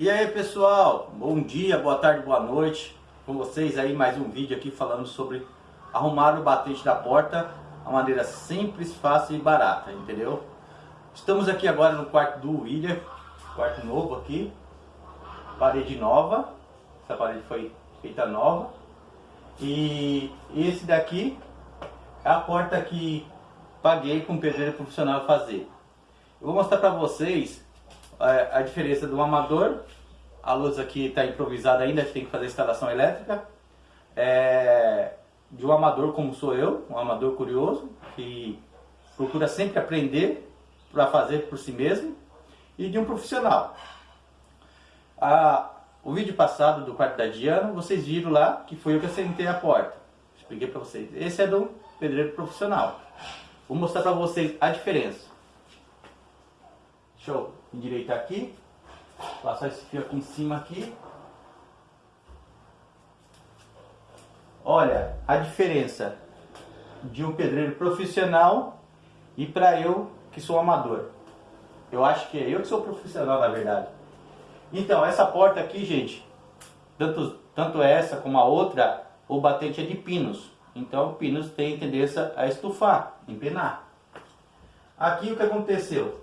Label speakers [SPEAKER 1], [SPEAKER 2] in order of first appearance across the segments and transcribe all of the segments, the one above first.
[SPEAKER 1] E aí pessoal, bom dia, boa tarde, boa noite. Com vocês aí mais um vídeo aqui falando sobre arrumar o batente da porta A maneira simples, fácil e barata, entendeu? Estamos aqui agora no quarto do William Quarto novo aqui. Parede nova. Essa parede foi feita nova. E esse daqui é a porta que paguei com o pedreiro profissional fazer. Eu vou mostrar para vocês é, a diferença do amador, a luz aqui está improvisada ainda, tem que fazer instalação elétrica, é, de um amador como sou eu, um amador curioso, que procura sempre aprender para fazer por si mesmo, e de um profissional. o vídeo passado do quarto da Diana, vocês viram lá que foi eu que assentei a porta. Expliquei para vocês. Esse é do pedreiro profissional. Vou mostrar para vocês a diferença. Eu endireitar aqui. Passar esse fio aqui em cima aqui. Olha a diferença de um pedreiro profissional e para eu que sou amador. Eu acho que é eu que sou profissional na verdade. Então, essa porta aqui, gente, tanto, tanto essa como a outra, o batente é de pinos. Então, pinos tem tendência a estufar, empenar. Aqui o que aconteceu?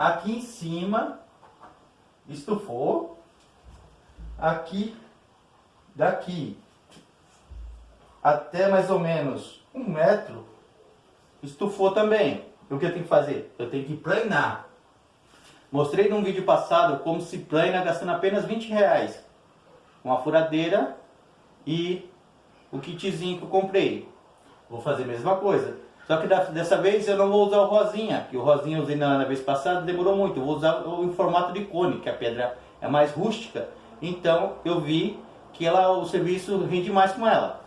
[SPEAKER 1] Aqui em cima estufou. Aqui, daqui até mais ou menos um metro, estufou também. O que eu tenho que fazer? Eu tenho que planar. Mostrei num vídeo passado como se plana gastando apenas 20 reais. Uma furadeira e o kitzinho que eu comprei. Vou fazer a mesma coisa. Só que dessa vez eu não vou usar o rosinha, que o rosinha eu usei na, na vez passada, demorou muito. Eu vou usar o em formato de cone, que a pedra é mais rústica. Então eu vi que ela, o serviço rende mais com ela.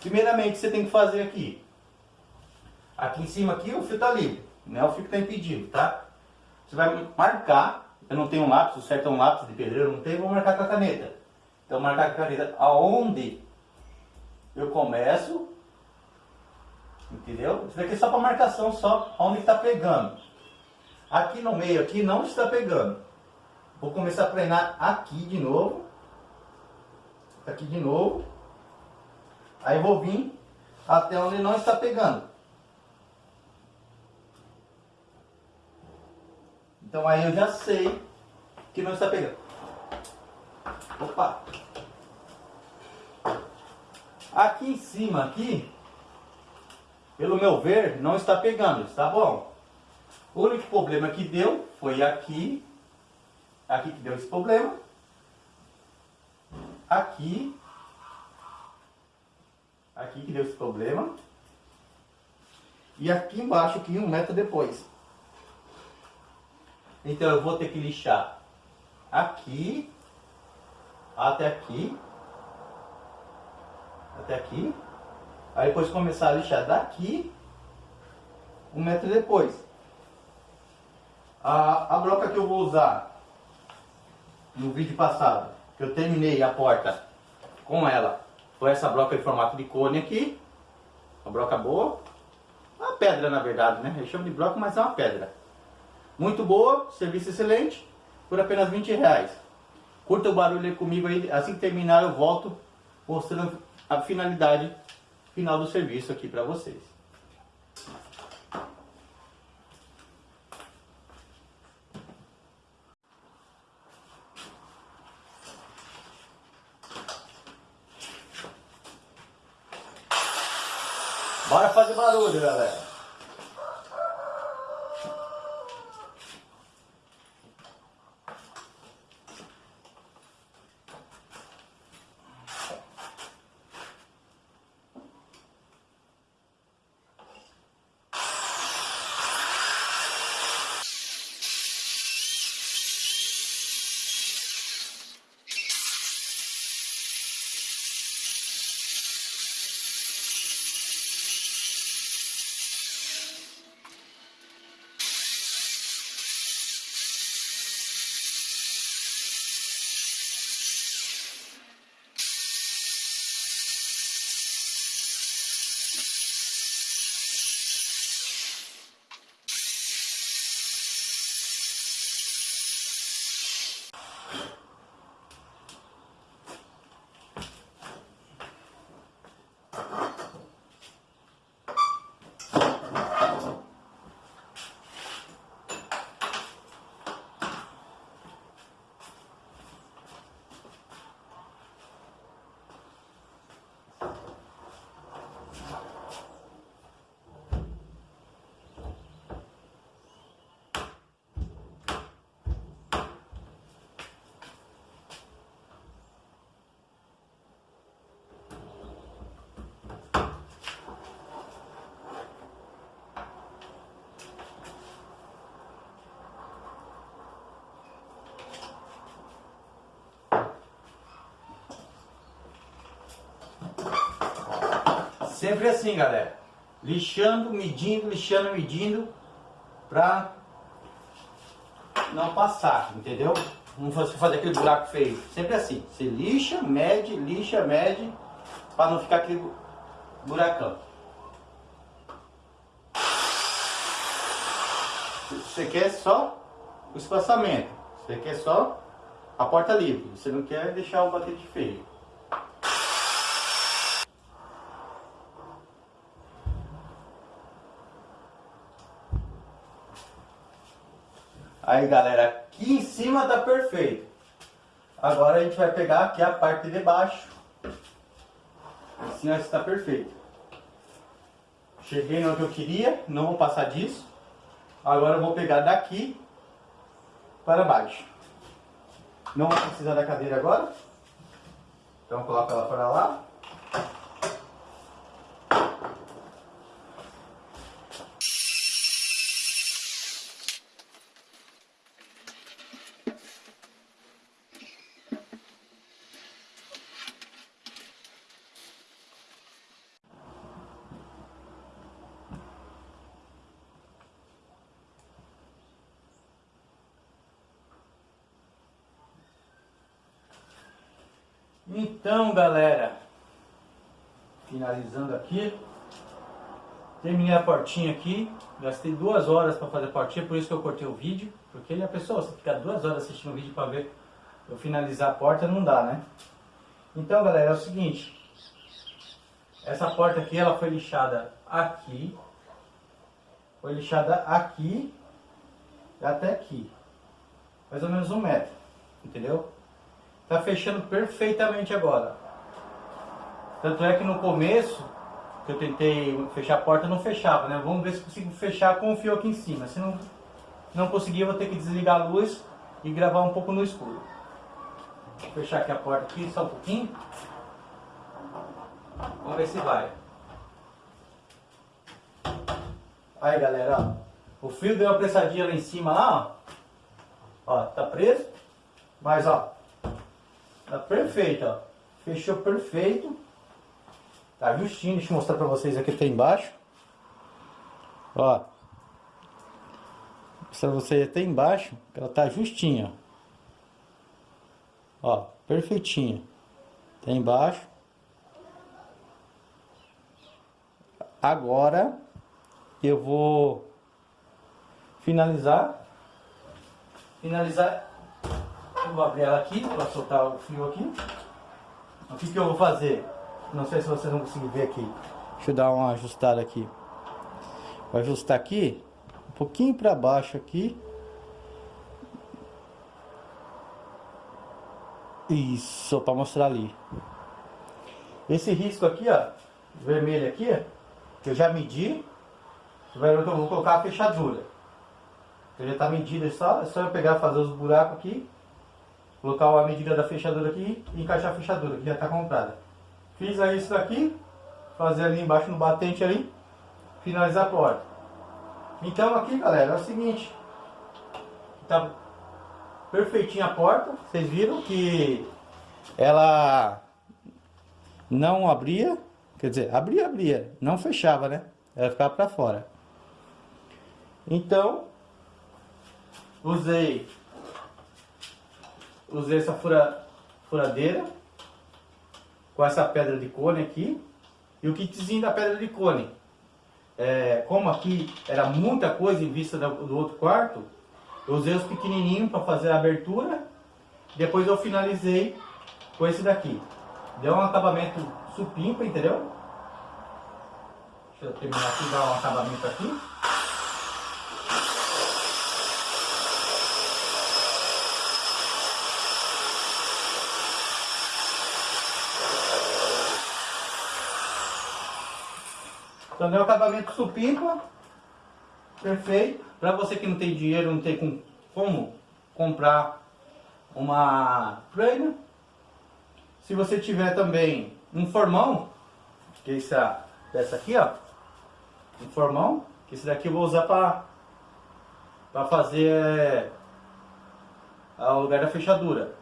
[SPEAKER 1] Primeiramente você tem que fazer aqui. Aqui em cima aqui o fio está livre, não é o fio está impedido, tá? Você vai marcar, eu não tenho um lápis, o certo é um lápis de pedreiro, não tem, vou marcar com a caneta. Então marcar com a caneta aonde eu começo Entendeu? Isso daqui é só para marcação, só onde está pegando. Aqui no meio aqui não está pegando. Vou começar a treinar aqui de novo. Aqui de novo. Aí vou vir até onde não está pegando. Então aí eu já sei que não está pegando. Opa! Aqui em cima, aqui, pelo meu ver, não está pegando, está bom? O único problema que deu foi aqui, aqui que deu esse problema, aqui, aqui que deu esse problema, e aqui embaixo que um metro depois. Então eu vou ter que lixar aqui, até aqui, até aqui, Aí depois começar a lixar daqui, um metro depois. A, a broca que eu vou usar no vídeo passado, que eu terminei a porta com ela, foi essa broca em formato de cone aqui. Uma broca boa. Uma pedra na verdade, né? Eu chamo de broca, mas é uma pedra. Muito boa, serviço excelente, por apenas 20 reais. Curta o barulho aí comigo aí, assim que terminar eu volto mostrando a finalidade final do serviço aqui para vocês. Bora fazer barulho, galera. Sempre assim, galera. Lixando, medindo, lixando, medindo. Pra não passar, entendeu? Não fazer aquele buraco feio. Sempre assim. Você lixa, mede, lixa, mede. Pra não ficar aquele buracão. Você quer só o espaçamento. Você quer só a porta livre. Você não quer deixar o batente feio. Aí galera, aqui em cima tá perfeito. Agora a gente vai pegar aqui a parte de baixo. Assim está perfeito. Cheguei no que eu queria, não vou passar disso. Agora eu vou pegar daqui para baixo. Não vou precisar da cadeira agora. Então coloca ela para lá. Então, galera, finalizando aqui, terminei a portinha aqui, gastei duas horas para fazer a portinha, por isso que eu cortei o vídeo, porque a pessoa, se ficar duas horas assistindo o vídeo para ver eu finalizar a porta, não dá, né? Então, galera, é o seguinte, essa porta aqui, ela foi lixada aqui, foi lixada aqui e até aqui, mais ou menos um metro, entendeu? Tá fechando perfeitamente agora. Tanto é que no começo, que eu tentei fechar a porta, não fechava, né? Vamos ver se consigo fechar com o fio aqui em cima. Se não, não conseguir, eu vou ter que desligar a luz e gravar um pouco no escuro. Vou fechar aqui a porta aqui, só um pouquinho. Vamos ver se vai. Aí, galera, ó. O fio deu uma pressadinha lá em cima, lá, ó. Ó, tá preso. Mas, ó, Tá perfeito, ó. Fechou perfeito. Tá justinho. Deixa eu mostrar pra vocês aqui até embaixo. Ó. Mostrar pra vocês até embaixo. Ela tá justinha. Ó, perfeitinha. Até embaixo. Agora eu vou finalizar. Finalizar vou abrir ela aqui para soltar o fio aqui. O que, que eu vou fazer? Não sei se vocês vão conseguir ver aqui. Deixa eu dar uma ajustada aqui. Vou ajustar aqui, um pouquinho para baixo aqui. Isso, para mostrar ali. Esse risco aqui, ó, vermelho aqui, que eu já medi. Eu vou colocar a fechadura. Que já está medida, é só, é só eu pegar fazer os buracos aqui colocar a medida da fechadura aqui e encaixar a fechadura, que já está comprada. Fiz aí isso daqui, fazer ali embaixo no batente ali, finalizar a porta. Então aqui galera, é o seguinte, tá perfeitinha a porta, vocês viram que ela não abria, quer dizer, abria, abria, não fechava, né? Ela ficava para fora. Então, usei usei essa fura, furadeira com essa pedra de cone aqui e o kitzinho da pedra de cone. É, como aqui era muita coisa em vista do, do outro quarto, eu usei os pequenininhos para fazer a abertura Depois eu finalizei com esse daqui. Deu um acabamento supimpa, entendeu? Deixa eu terminar aqui, dar um acabamento aqui. Então deu um acabamento supimpa. Perfeito. Para você que não tem dinheiro, não tem com, como comprar uma plana. Se você tiver também um formão, que é essa, aqui, ó. Um formão, que esse daqui eu vou usar para para fazer é, o lugar da fechadura.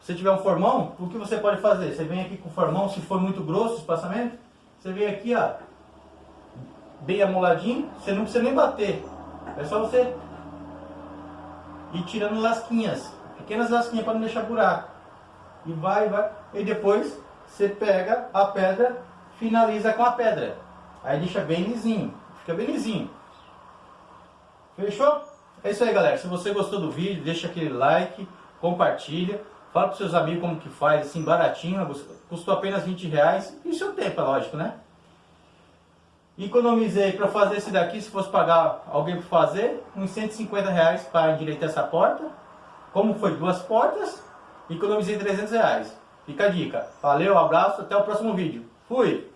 [SPEAKER 1] Se tiver um formão, o que você pode fazer? Você vem aqui com o formão, se for muito grosso o espaçamento, você vem aqui, ó, bem amoladinho, você não precisa nem bater. É só você ir tirando lasquinhas, pequenas lasquinhas para não deixar buraco. E vai, vai. E depois você pega a pedra, finaliza com a pedra. Aí deixa bem lisinho, fica bem lisinho. Fechou? É isso aí, galera. Se você gostou do vídeo, deixa aquele like, compartilha. Fala para seus amigos como que faz, assim, baratinho. Custou apenas 20 reais. E seu tempo, é lógico, né? Economizei para fazer esse daqui, se fosse pagar alguém para fazer, uns 150 reais para endireitar essa porta. Como foi duas portas, economizei 300 reais. Fica a dica. Valeu, abraço, até o próximo vídeo. Fui!